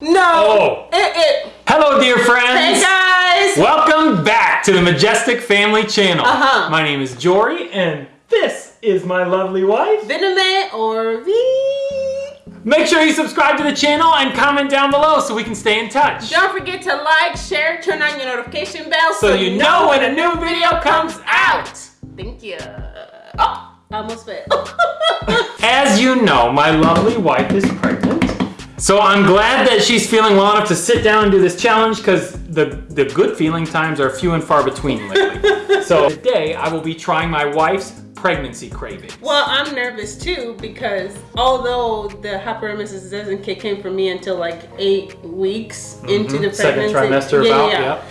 No. Oh. It, it. Hello, dear friends. Hey guys. Welcome back to the Majestic Family Channel. Uh-huh. My name is Jory, and this is my lovely wife. Viname or V. Make sure you subscribe to the channel and comment down below so we can stay in touch. Don't forget to like, share, turn on your notification bell So you know when a new video comes out. Thank you. Oh, I almost fell. As you know, my lovely wife is pregnant. So I'm glad that she's feeling well enough to sit down and do this challenge because the, the good feeling times are few and far between lately. so today I will be trying my wife's pregnancy craving. well, I'm nervous too because although the hyperemesis doesn't kick in for me until like eight weeks into the Mm-hmm. Second pregnancy, trimester about, yeah.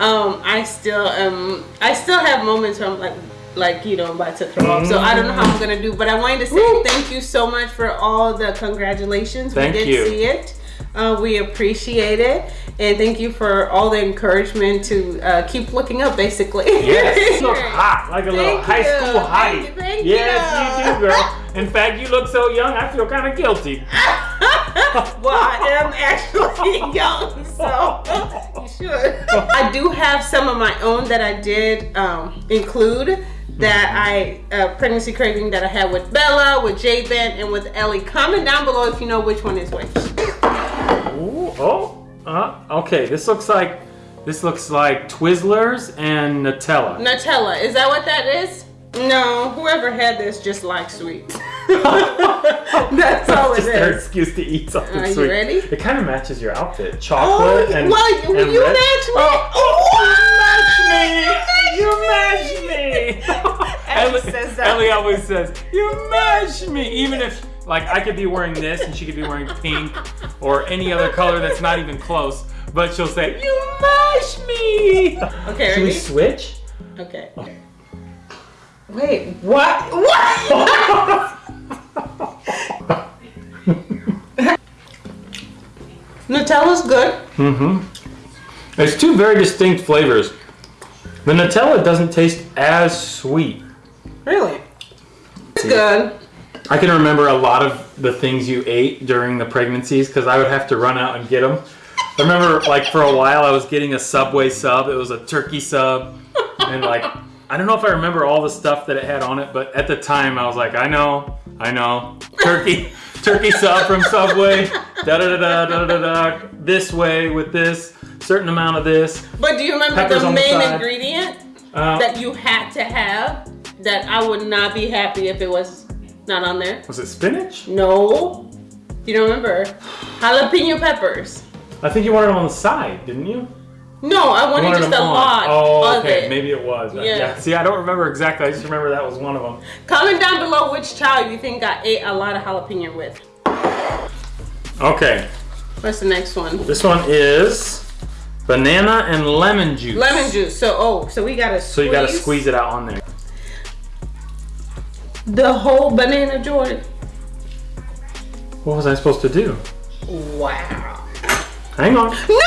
um, I still um, I still have moments where I'm like, like you know, I'm about to throw up. So I don't know how I'm gonna do, but I wanted to say Woo. thank you so much for all the congratulations. Thank we did you. see it. Uh, we appreciate it, and thank you for all the encouragement to uh, keep looking up. Basically, Yes, you look hot, like a little Thank high you. school hottie. Thank you, thank yes, you. you do, girl. In fact, you look so young, I feel kind of guilty. well, I am actually young, so you should. I do have some of my own that I did um, include that I uh, pregnancy craving that I had with Bella, with Jabin, and with Ellie. Comment down below if you know which one is which. Ooh, oh, uh, okay. This looks like this looks like Twizzlers and Nutella. Nutella, is that what that is? No, whoever had this just likes sweets. That's all it Just their excuse to eat something Are you sweet. ready? It kind of matches your outfit. Oh, Chocolate and, well, you, and you red. match me. Oh, oh you match me! You match me! Ellie says that. Ellie always says, you match me! Even if, like, I could be wearing this and she could be wearing pink or any other color that's not even close, but she'll say, you match me! Okay, Should we switch? Okay. Oh. Wait, what? What? Nutella's good. Mm-hmm. It's two very distinct flavors. The Nutella doesn't taste as sweet. Really? It's good. I can remember a lot of the things you ate during the pregnancies because I would have to run out and get them. I remember, like, for a while I was getting a Subway sub. It was a turkey sub. And, like, I don't know if I remember all the stuff that it had on it, but at the time I was like, I know, I know. Turkey, turkey sub from Subway. Da da da da da da da. This way with this, certain amount of this. But do you remember Peppers the the main side. ingredient Uh, that you had to have that I would not be happy if it was not on there? was it spinach? No. You don't remember? Jalapeno peppers. I think you wanted them on the side, didn't you? No, I You wanted just a lot Oh, okay. it. Maybe it was. Uh, yeah. Yeah. See, I don't remember exactly. I just remember that was one of them. Comment down below which child you think I ate a lot of jalapeno with. Okay. What's the next one? This one is banana and lemon juice. Lemon juice. So oh, so we gotta So you gotta squeeze it out on there. the whole banana Jordan. What was I supposed to do? Wow. Hang on. No!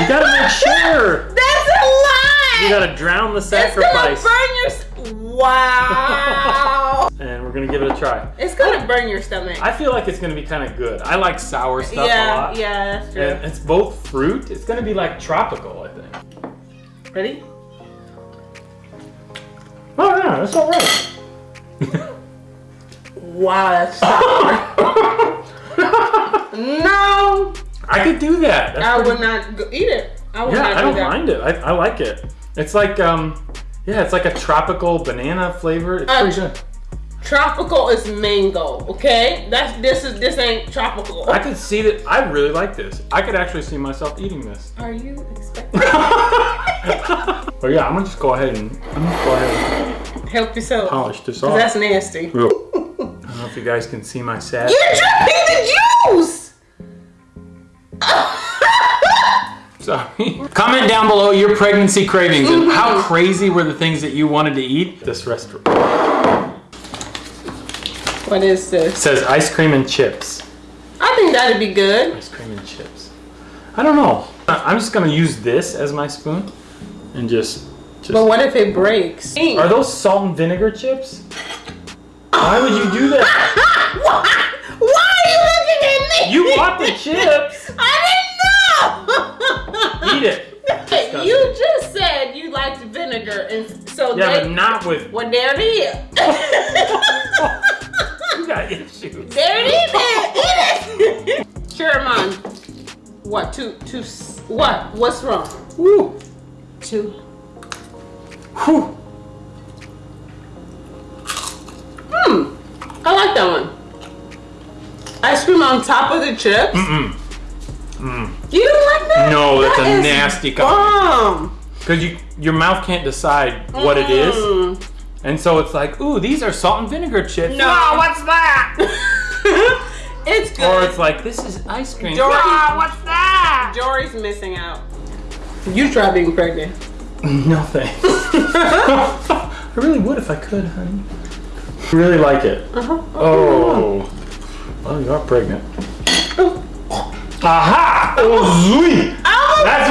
You gotta make sure. That's a lie. You gotta drown the sacrifice. it's gonna burn your. Wow. And we're gonna give it a try. it's gonna burn your stomach. I feel like it's gonna be kind of good. I like sour stuff a lot. yeah, that's true. And it's both fruit. It's gonna be like tropical, I think. Ready? Oh yeah, that's all right. Wow, that's sour. no, I could do that. That's I pretty- would not go eat it. I would Yeah, not I do don't that. mind it. I, I like it. It's like um, yeah, it's like a tropical banana flavor. It's Uh, pretty good. Tropical is mango, okay? That's this is this ain't tropical. I could see that. I really like this. I could actually see myself eating this. Are you expecting? Oh yeah, I'm gonna just go ahead and I'm gonna go ahead and Help yourself. polish this off. That's nasty. Real- I don't know if you guys can see my sad. You're dripping the juice. Sorry. Comment down below your pregnancy cravings and how mm-hmm. crazy were the things that you wanted to eat. This restaurant What is this? says ice cream and chips. I think that'd be good. Ice cream and chips. I don't know. I'm just gonna use this as my spoon and just. just But what if it breaks? Are those salt and vinegar chips? Why would you do that? Why? Why are you looking at me? You bought the chips. Yeah, they, but not with. well, there it is. You got issues. there it is. Eat it. Sherman, what? Two, two. What? What's wrong? Woo. Two. Whew. Hmm. I like that one. Ice cream on top of the chips. Mm-mm. Mm. You don't like that? No, that's That a is nasty bomb. Because you, your mouth can't decide what it is. Mm. And so it's like, ooh, these are salt and vinegar chips. No. What's that? it's good. or it's like, this is ice cream. Dory- Ah, what's that? Jory's missing out. You try being pregnant. No thanks. I really would if I could, honey. Really like it. Uh-huh. Oh. Well, you are pregnant. Aha! Oh, sweet! Oh, That's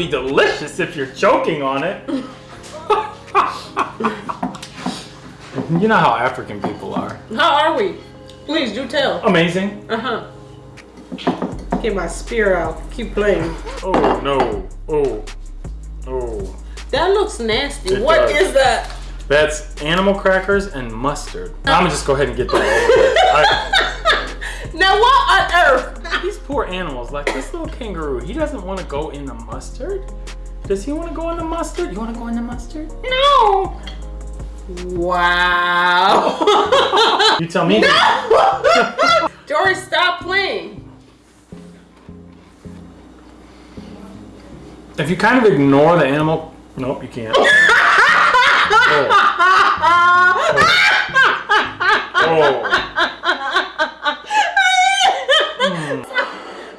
be delicious if you're choking on it. you know how African people are. How are we? Please do tell. Amazing. Uh huh. Get my spear out. Keep playing. Oh no. Oh. Oh. That looks nasty. It What does. is that? That's animal crackers and mustard. I'm gonna just go ahead and get that. I- Now what on earth? These poor animals, like this little kangaroo, he doesn't want to go in the mustard. Does he want to go in the mustard? You want to go in the mustard? No. Wow. You tell me. Jory, stop playing. If you kind of ignore the animal, nope, you can't. Oh. Oh.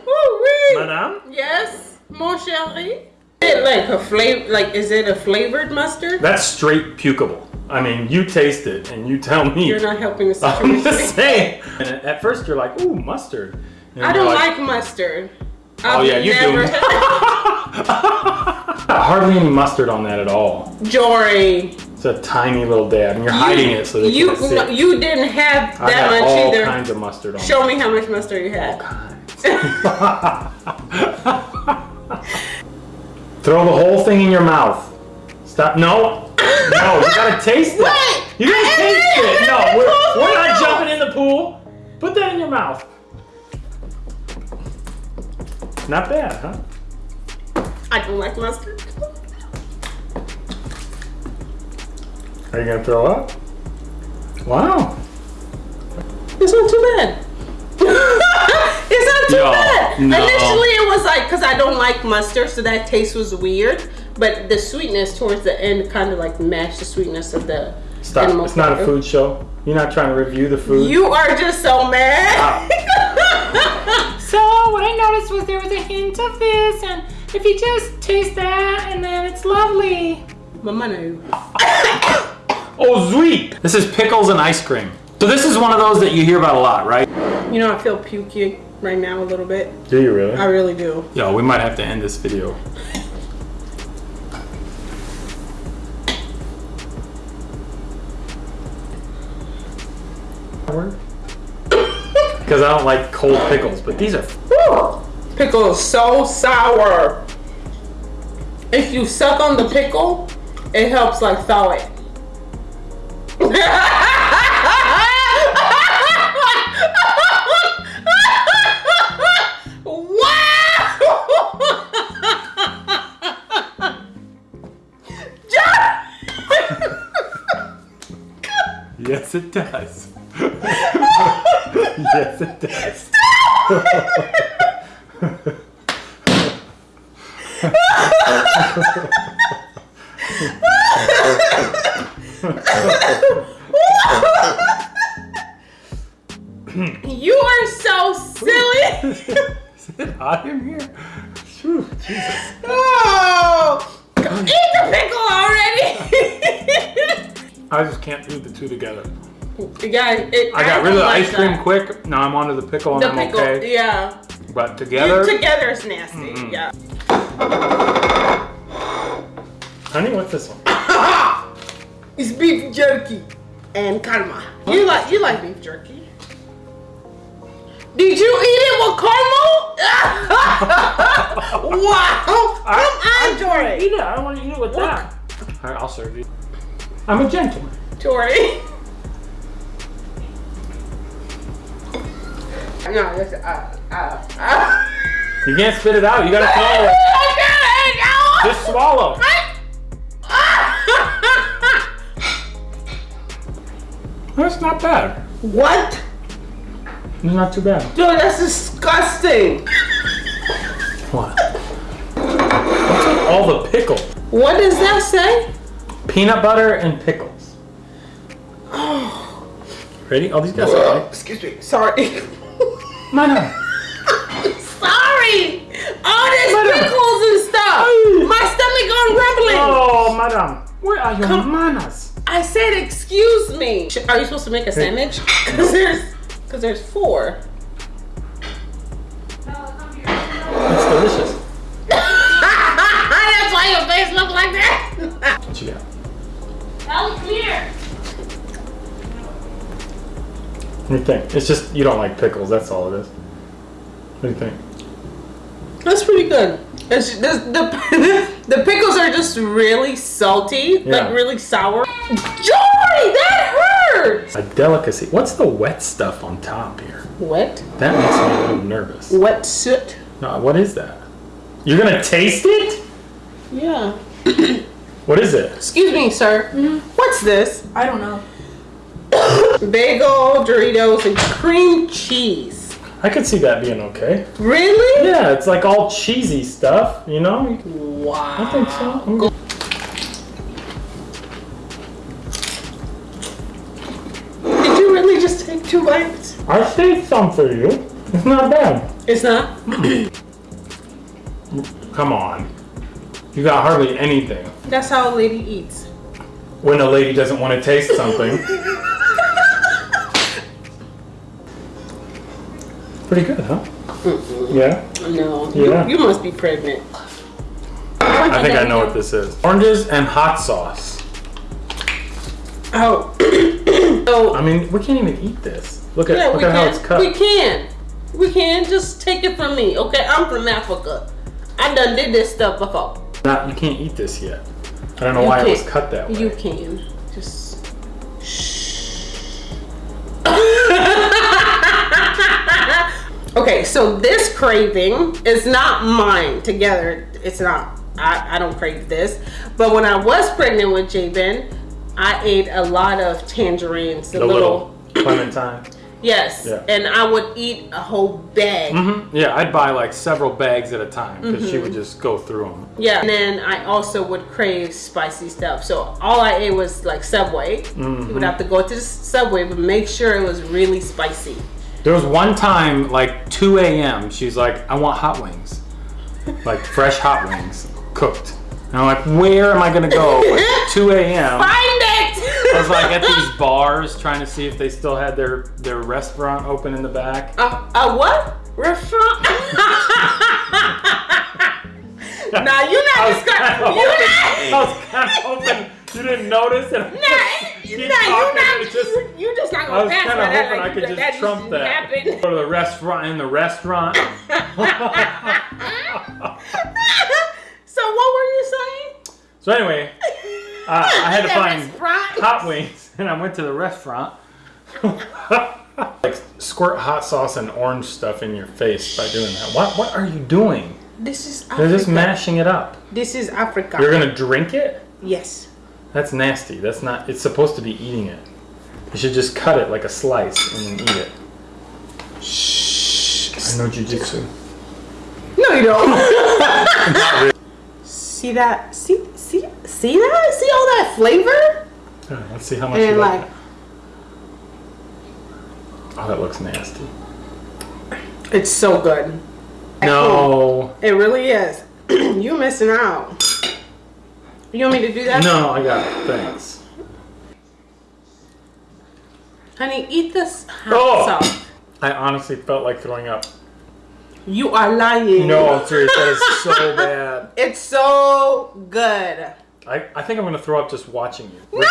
Woo-wee. Madame? Yes, mon chéri. Is it like a flavor? Like, is it a flavored mustard? That's straight pukeable. I mean, you taste it and you tell me. You're not helping the I'm situation. just saying. And at first you're like, ooh, mustard. I don't like mustard. Oh I've yeah, you never do. Hardly any mustard on that at all. Jory, It's a tiny little dab, and you're hiding it so they you, can't you didn't have I that much all either. kinds of mustard on. Show me how much mustard you had. Throw the whole thing in your mouth. Stop. No. No, you gotta taste it. Wait, You gotta I taste didn't it. No, we're, we're not jumping in the pool. Put that in your mouth. Not bad, huh? I don't like mustard. Are you gonna throw up? Wow. It's not too bad. it's not too No, bad. no. Initially, it was like because I don't like mustard, so that taste was weird. But the sweetness towards the end kind of like matched the sweetness of the Stop. animal It's not a food show. You're not trying to review the food. You are just so mad. So what I noticed was there was a hint of this, and if you just taste that, and then it's lovely. Mama no. Oh, sweet! This is pickles and ice cream. So this is one of those that you hear about a lot, right? You know, I feel pukey right now a little bit. Do you really? I really do. Yo, we might have to end this video. Because I don't like cold pickles, but these are. Pickle is so sour. If you suck on the pickle, it helps like thaw it. Yes, it does. yes, it does. You are so silly. Is it hot in here? Phew, Jesus. oh, eat the pickle already. I just can't do the two together. yeah, it, I got rid of the like ice cream that. quick. Now I'm onto the pickle and The I'm pickle, okay. yeah. But together, Together is nasty. Mm-mm. Yeah. honey, what's this one? It's beef jerky and karma. You like you like beef jerky? Did you eat it with caramel? wow! Come on, Jordy. Eat it. I don't want to eat it with that. All right, I'll serve you. I'm a gentleman. Jordy. No, this, uh, uh, uh. You can't spit it out. You gotta swallow it. Just swallow. That's not bad. what? It's not too bad. Dude, that's disgusting. What? What's with all the pickle? What does that say? Peanut butter and pickles. Ready? Oh, these guys are right. Excuse me. Sorry. Mana. Sorry. All this Madam. pickles and stuff. Ay. My stomach gone rumbling. Oh, madam. Where are your Come- manners? I said, excuse me. Are you supposed to make a sandwich? Cause there's, cause there's four. It's delicious. That's why your face look like that. What you got? All clear. What do you think? It's just you don't like pickles. That's all it is. What do you think? That's pretty good. It's, the, the, the pickles are just really salty, Yeah. like really sour. Joy, that hurts. A delicacy. What's the wet stuff on top here? Wet, That makes me a little nervous. wet soot. No, what is that? You're gonna taste it? Yeah. What is it? Excuse me, sir. Mm-hmm. What's this? I don't know. Bagel, Doritos, and cream cheese. I could see that being okay. Really? Yeah, it's like all cheesy stuff, you know? Wow. I think so. I'm. Did you really just take two bites? I saved some for you. It's not bad. It's not. Mm. Come on. You got hardly anything. That's how a lady eats. When a lady doesn't want to taste something. Pretty good, huh? Mm-hmm. Yeah? No. Yeah. You, you must be pregnant. I think I know what this is. Oranges and hot sauce. Oh. oh. I mean, we can't even eat this. Look at Yeah, look we at how it's cut. We can. We can. Just take it from me, okay? I'm from Africa. I done did this stuff before. Not, you can't eat this yet. I don't know You why it was cut that way. You can. Just. Shh. okay, so this craving is not mine together. It's not. I, I don't crave this. But when I was pregnant with Jabin, I ate a lot of tangerines. The, the little, little clementine. Yes. Yeah. And I would eat a whole bag. hmm Yeah, I'd buy like several bags at a time because she Mm-hmm. would just go through them. Yeah. And then I also would crave spicy stuff. So all I ate was like Subway. Mm-hmm. You would have to go to the Subway, but make sure it was really spicy. There was one time, like 2 a.m., she's like, I want hot wings. Like fresh hot wings, cooked. And I'm like, where am I gonna go at 2 a.m.? Find it! I was like at these bars trying to see if they still had their, their restaurant open in the back. A, a what? Restaurant? nah, you're not I just gonna. You're hoping, I was kind of hoping you didn't notice and I Nah, just keep nah, you're talking not. it just- you, you just not I gonna was kind of that. hoping like I could just that trump that. happened. Go to the restaurant in the restaurant. so what were you saying? So anyway, uh, I had to find restaurant. hot wings, and I went to the restaurant. like squirt hot sauce and orange stuff in your face by doing that. What What are you doing? This is They're just mashing it up. This is Africa. You're gonna drink it? yes. That's nasty. That's not. It's supposed to be eating it. You should just cut it like a slice and then eat it. Shh. I know jujitsu. No, you don't. See that? See, see, that? See all that flavor? Yeah, Let's see how much And you like. like. Oh, that looks nasty. it's so good. No. It really is. you missing out. You want me to do that? No, I got it. Thanks. Honey, eat this hot Oh. sauce. I honestly felt like throwing up. You are lying. No, I'm serious. That is so bad. It's so good. I, I think I'm gonna throw up just watching you. No,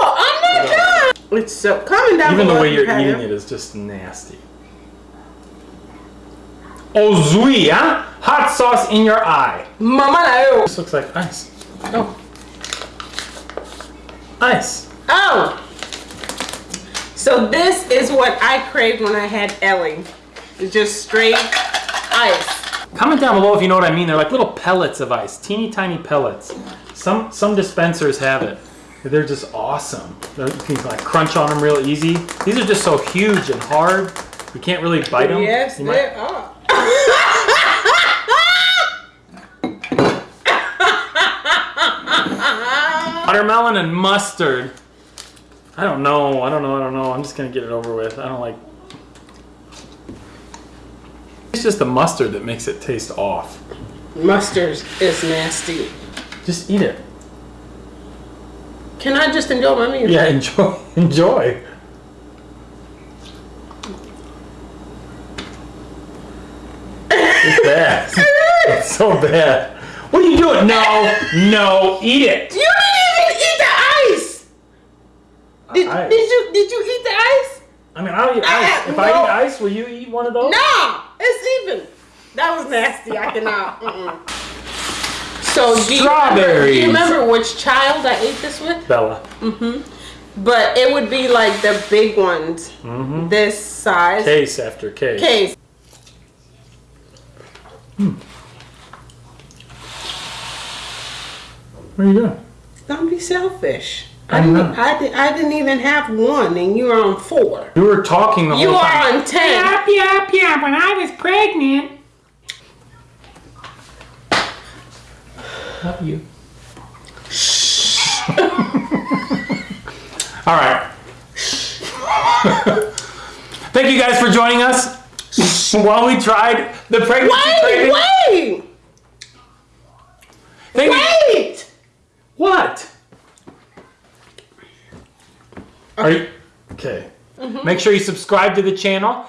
I'm not done. It's so coming down. Even the way you're eating it is just nasty. Ozui, huh? Hot sauce in your eye. Mama no. This looks like ice. Oh. Ice. Oh. So this is what I craved when I had Ellie. It's just straight ice. Comment down below if you know what I mean. They're like little pellets of ice, teeny tiny pellets. Some some dispensers have it. They're just awesome. They're, you can like crunch on them real easy. These are just so huge and hard. You can't really bite them. Yes, You they might- are. watermelon and mustard. I don't know. I don't know. I don't know. I'm just gonna get it over with. I don't like. It's just the mustard that makes it taste off. Mustard is nasty. Just eat it. Can I just enjoy my meal? Yeah, enjoy. Enjoy. It's bad. It's so bad. What are you doing? No, no, eat it. You didn't even eat the ice. Did, did you did you eat the ice? I mean, I'll eat I ice. If no- I eat ice, will you eat one of those? No, it's even. That was nasty. I cannot. So do you, remember, do you remember which child I ate this with? Bella. Mm-hmm. But it would be like the big ones, Mm-hmm. this size. Case after case. Case. What are you doing? Don't be selfish. I didn't. I, did, I didn't even have one, and you're on four. You were talking the You whole time. You are on ten. Yep, yep, yep. When I was pregnant, Not you. Shh. All right. Thank you guys for joining us while we tried the pregnancy Wait, craving. wait, Thank you- wait. What? Are you okay? Mm-hmm. Make sure you subscribe to the channel.